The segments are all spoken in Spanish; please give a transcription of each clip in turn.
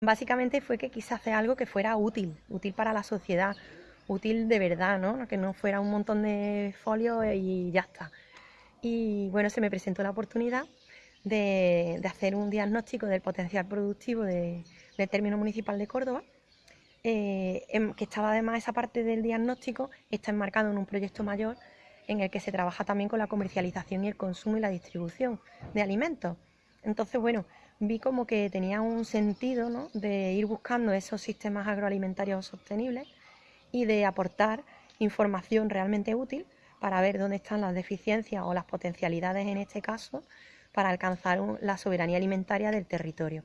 Básicamente fue que quise hacer algo que fuera útil, útil para la sociedad, útil de verdad, ¿no? Que no fuera un montón de folios y ya está. Y bueno, se me presentó la oportunidad de, hacer un diagnóstico del potencial productivo del término municipal de Córdoba, eh, que estaba además esa parte del diagnóstico, está enmarcado en un proyecto mayor en el que se trabaja también con la comercialización y el consumo y la distribución de alimentos. Entonces, bueno, vi como que tenía un sentido ¿no? de ir buscando esos sistemas agroalimentarios sostenibles y de aportar información realmente útil para ver dónde están las deficiencias o las potencialidades en este caso para alcanzar la soberanía alimentaria del territorio.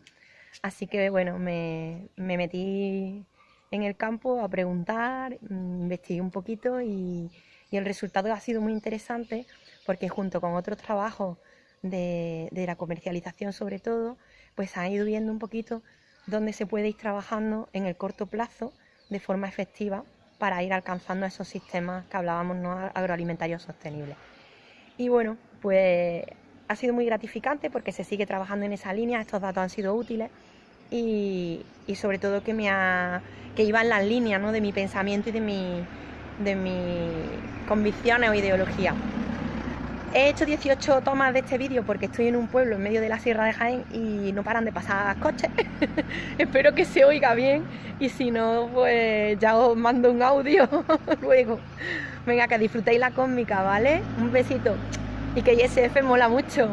Así que bueno, me, metí en el campo a preguntar, mm, investigué un poquito y, el resultado ha sido muy interesante porque junto con otros trabajos de, la comercialización sobre todo, pues ha ido viendo un poquito dónde se puede ir trabajando en el corto plazo de forma efectiva para ir alcanzando esos sistemas que hablábamos ¿no? agroalimentarios sostenibles. Y bueno, pues ha sido muy gratificante porque se sigue trabajando en esa línea, estos datos han sido útiles y, sobre todo que, me ha, que iba en la línea ¿no? de mi pensamiento y de, mi, de mis convicciones o ideología. He hecho 18 tomas de este vídeo porque estoy en un pueblo en medio de la Sierra de Jaén y no paran de pasar coches. Espero que se oiga bien y si no, pues ya os mando un audio luego. Venga, que disfrutéis la cómica, ¿vale? Un besito. Y que ISF mola mucho.